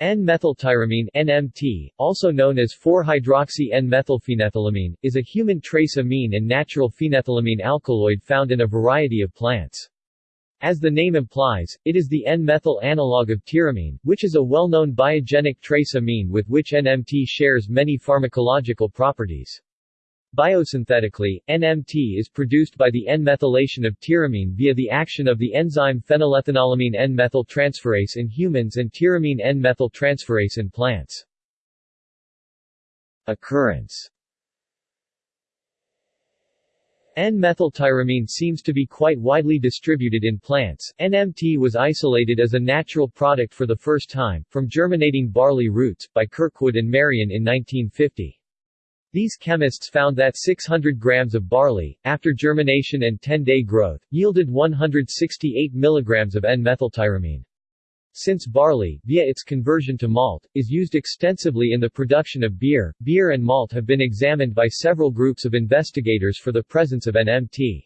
N-methyltyramine NMT, also known as 4-hydroxy-N-methylphenethylamine, is a human trace amine and natural phenethylamine alkaloid found in a variety of plants. As the name implies, it is the N-methyl analog of tyramine, which is a well-known biogenic trace amine with which NMT shares many pharmacological properties. Biosynthetically, NMT is produced by the N-methylation of tyramine via the action of the enzyme phenylethanolamine N-methyltransferase in humans and tyramine N-methyltransferase in plants. Occurrence N-methyltyramine seems to be quite widely distributed in plants. NMT was isolated as a natural product for the first time, from germinating barley roots, by Kirkwood and Marion in 1950. These chemists found that 600 grams of barley, after germination and 10-day growth, yielded 168 milligrams of N-methyltyramine. Since barley, via its conversion to malt, is used extensively in the production of beer, beer and malt have been examined by several groups of investigators for the presence of NMT.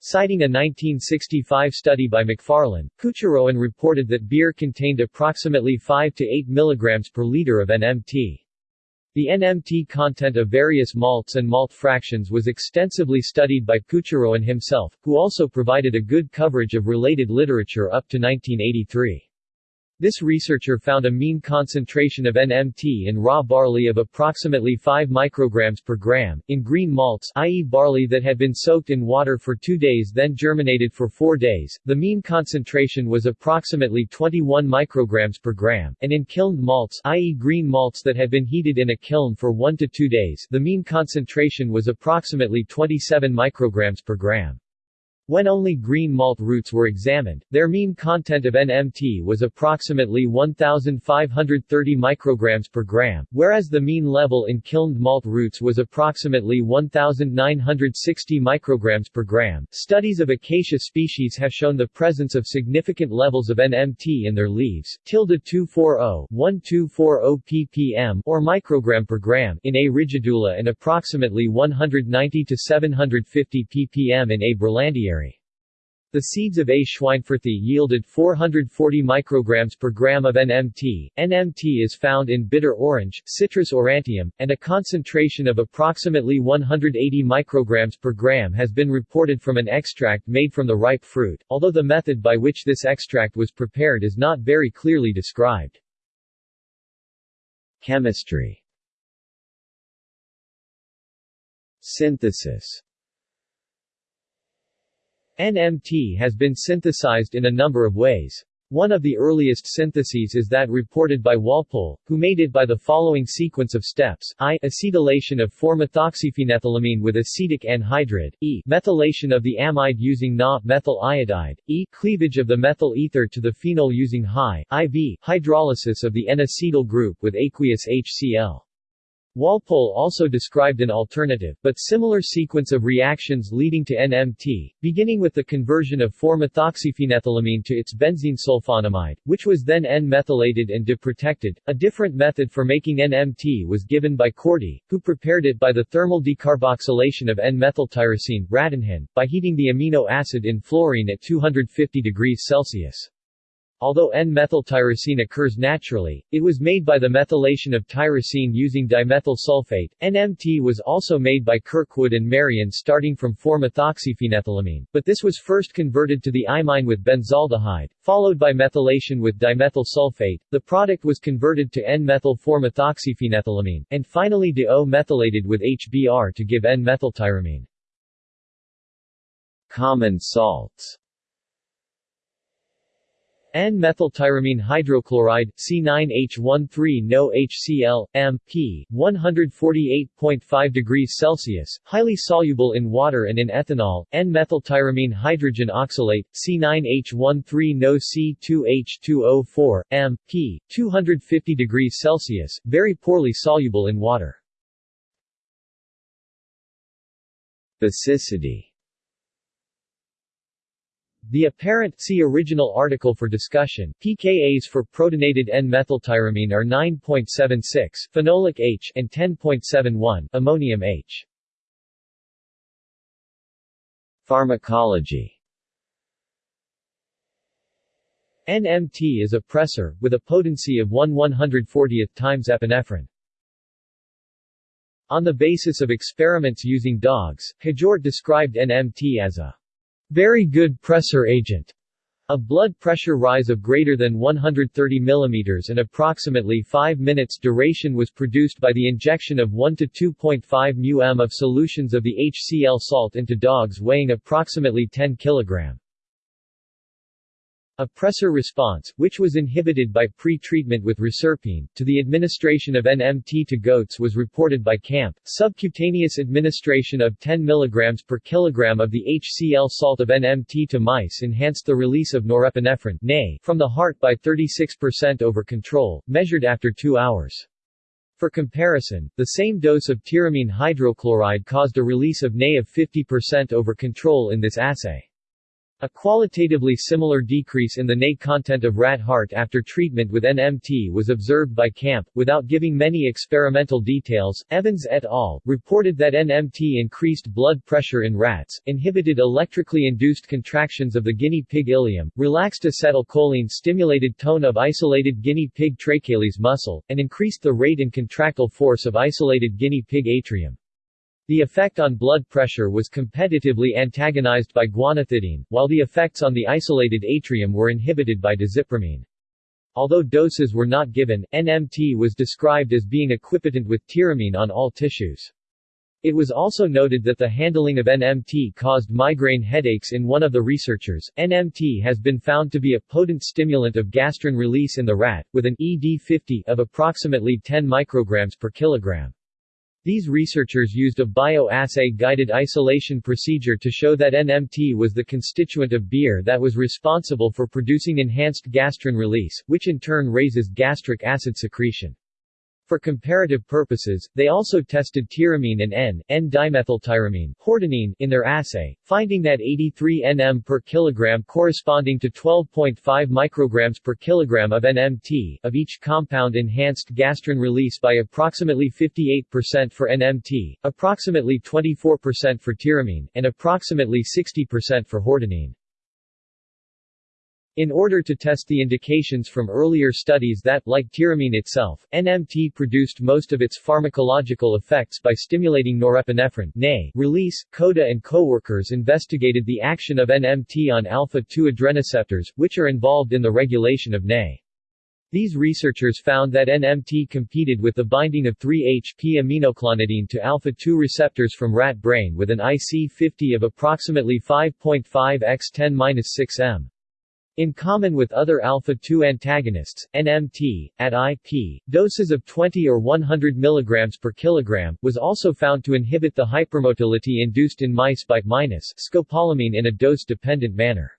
Citing a 1965 study by McFarlane, Couchereau reported that beer contained approximately 5 to 8 mg per liter of NMT. The NMT content of various malts and malt fractions was extensively studied by Couchereau himself, who also provided a good coverage of related literature up to 1983. This researcher found a mean concentration of NMT in raw barley of approximately 5 micrograms per gram. In green malts, i.e. barley that had been soaked in water for 2 days then germinated for 4 days, the mean concentration was approximately 21 micrograms per gram, and in kilned malts, i.e. green malts that had been heated in a kiln for 1 to 2 days, the mean concentration was approximately 27 micrograms per gram. When only green malt roots were examined, their mean content of NMT was approximately 1,530 micrograms per gram, whereas the mean level in kilned malt roots was approximately 1,960 micrograms per gram. Studies of acacia species have shown the presence of significant levels of NMT in their leaves, tilde 240 1240 ppm or microgram per gram in A. rigidula and approximately 190 to 750 ppm in A. berlandieri. The seeds of A. schweinfurthii yielded 440 micrograms per gram of NMT. NMT is found in bitter orange, Citrus aurantium, and a concentration of approximately 180 micrograms per gram has been reported from an extract made from the ripe fruit, although the method by which this extract was prepared is not very clearly described. Chemistry Synthesis NMT has been synthesized in a number of ways. One of the earliest syntheses is that reported by Walpole, who made it by the following sequence of steps I acetylation of 4-methoxyphenethylamine with acetic anhydride, e methylation of the amide using Na-methyl iodide, e cleavage of the methyl ether to the phenol using high, IV hydrolysis of the N-acetyl group with aqueous HCl. Walpole also described an alternative, but similar sequence of reactions leading to NMT, beginning with the conversion of 4-methoxyphenethylamine to its benzene sulfonamide, which was then N-methylated and deprotected. A different method for making NMT was given by Corti, who prepared it by the thermal decarboxylation of N-methyltyrosine by heating the amino acid in fluorine at 250 degrees Celsius. Although N-methyltyrosine occurs naturally, it was made by the methylation of tyrosine using dimethyl sulfate. NMT was also made by Kirkwood and Marion starting from 4-methoxyphenethylamine, but this was first converted to the imine with benzaldehyde, followed by methylation with dimethyl sulfate. The product was converted to N-methyl-4-methoxyphenethylamine, and finally de-O-methylated with HBr to give N-methyltyramine. Common salts N-methyltyramine hydrochloride, C9H13 no HCl, M, P, 148.5 degrees Celsius, highly soluble in water and in ethanol, N-methyltyramine hydrogen oxalate, C9H13 no C2H2O4, M, P, 250 degrees Celsius, very poorly soluble in water. Basicity the apparent see original article for discussion pKa's for protonated N-methyltyramine are 9.76 phenolic H and 10.71 ammonium H. Pharmacology NMT is a pressor, with a potency of 1 140th times epinephrine. On the basis of experiments using dogs, Hjort described NMT as a very good pressor agent. A blood pressure rise of greater than 130 mm and approximately 5 minutes duration was produced by the injection of 1 to 2.5 μm of solutions of the HCl salt into dogs weighing approximately 10 kg. A pressor response, which was inhibited by pre-treatment with reserpine, to the administration of NMT to goats was reported by Camp. Subcutaneous administration of 10 mg per kilogram of the HCl salt of NMT to mice enhanced the release of norepinephrine from the heart by 36% over control, measured after two hours. For comparison, the same dose of tyramine hydrochloride caused a release of NA of 50% over control in this assay. A qualitatively similar decrease in the NA content of rat heart after treatment with NMT was observed by Camp, without giving many experimental details. Evans et al. reported that NMT increased blood pressure in rats, inhibited electrically induced contractions of the guinea pig ilium, relaxed acetylcholine stimulated tone of isolated guinea pig tracheales muscle, and increased the rate and contractile force of isolated guinea pig atrium. The effect on blood pressure was competitively antagonized by guanethidine, while the effects on the isolated atrium were inhibited by dizipramine. Although doses were not given, NMT was described as being equipotent with tyramine on all tissues. It was also noted that the handling of NMT caused migraine headaches in one of the researchers. NMT has been found to be a potent stimulant of gastrin release in the rat, with an ED50 of approximately 10 micrograms per kilogram. These researchers used a bioassay-guided isolation procedure to show that NMT was the constituent of beer that was responsible for producing enhanced gastrin release, which in turn raises gastric acid secretion. For comparative purposes, they also tested tyramine and N, N-dimethyltyramine hordenine in their assay, finding that 83 nm per kilogram corresponding to 12.5 micrograms per kilogram of NMT of each compound enhanced gastrin release by approximately 58% for NMT, approximately 24% for tyramine, and approximately 60% for hordenine. In order to test the indications from earlier studies that, like tyramine itself, NMT produced most of its pharmacological effects by stimulating norepinephrine release, CODA and co-workers investigated the action of NMT on alpha-2 adrenoceptors, which are involved in the regulation of NA. These researchers found that NMT competed with the binding of 3-HP-aminoclonidine to alpha-2 receptors from rat brain with an IC50 of approximately 5.5 x 10-6 m. In common with other alpha-2 antagonists, NMT, at IP, doses of 20 or 100 mg per kilogram, was also found to inhibit the hypermotility induced in mice by minus scopolamine in a dose-dependent manner.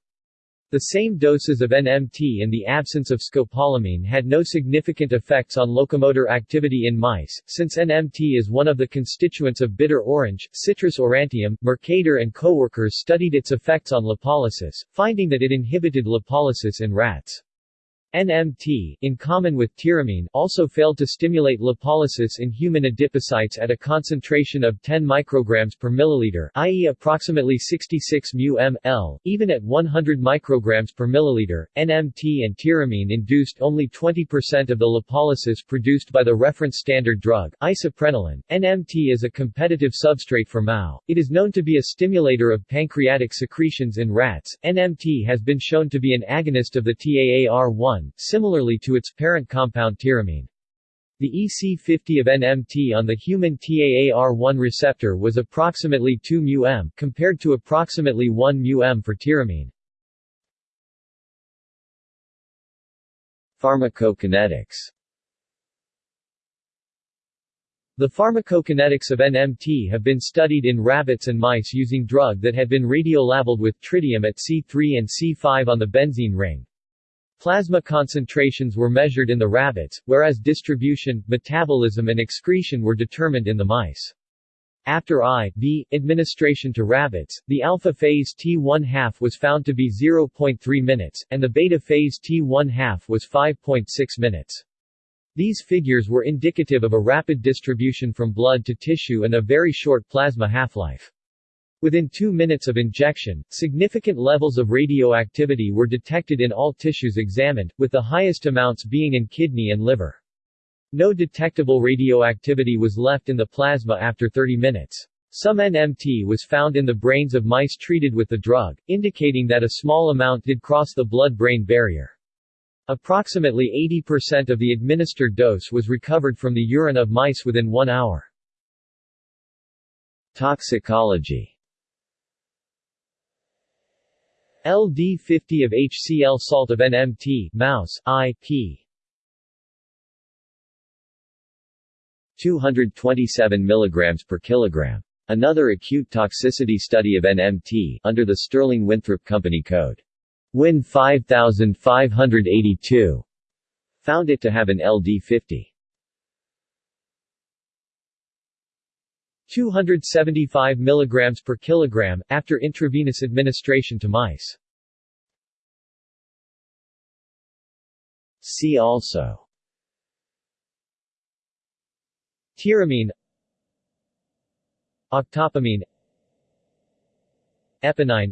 The same doses of NMT in the absence of scopolamine had no significant effects on locomotor activity in mice, since NMT is one of the constituents of bitter orange, Citrus aurantium. Mercader and co-workers studied its effects on lipolysis, finding that it inhibited lipolysis in rats. NMT, in common with tyramine, also failed to stimulate lipolysis in human adipocytes at a concentration of 10 micrograms per milliliter, i.e. approximately 66 μm/L. Even at 100 micrograms per milliliter, NMT and tyramine induced only 20% of the lipolysis produced by the reference standard drug, isoprenaline. NMT is a competitive substrate for MAO. It is known to be a stimulator of pancreatic secretions in rats. NMT has been shown to be an agonist of the TAAR1 similarly to its parent compound tyramine. The EC50 of NMT on the human TAAR1 receptor was approximately 2 μm, compared to approximately 1 μm for tyramine. Pharmacokinetics The pharmacokinetics of NMT have been studied in rabbits and mice using drug that had been radiolabeled with tritium at C3 and C5 on the benzene ring. Plasma concentrations were measured in the rabbits, whereas distribution, metabolism and excretion were determined in the mice. After IV administration to rabbits, the alpha phase T1 half was found to be 0.3 minutes, and the beta phase T1 half was 5.6 minutes. These figures were indicative of a rapid distribution from blood to tissue and a very short plasma half-life. Within two minutes of injection, significant levels of radioactivity were detected in all tissues examined, with the highest amounts being in kidney and liver. No detectable radioactivity was left in the plasma after 30 minutes. Some NMT was found in the brains of mice treated with the drug, indicating that a small amount did cross the blood-brain barrier. Approximately 80% of the administered dose was recovered from the urine of mice within one hour. Toxicology LD50 of HCl salt of NMT mouse, I.P. 227 mg per kilogram. Another acute toxicity study of NMT, under the Sterling Winthrop Company Code. WIN 5582, found it to have an LD50. 275 mg per kilogram, after intravenous administration to mice. See also. Tyramine Octopamine. Eponine.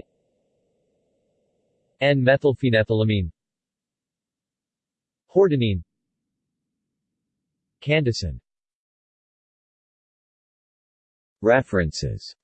N-methylphenethylamine Hordenine Candicin References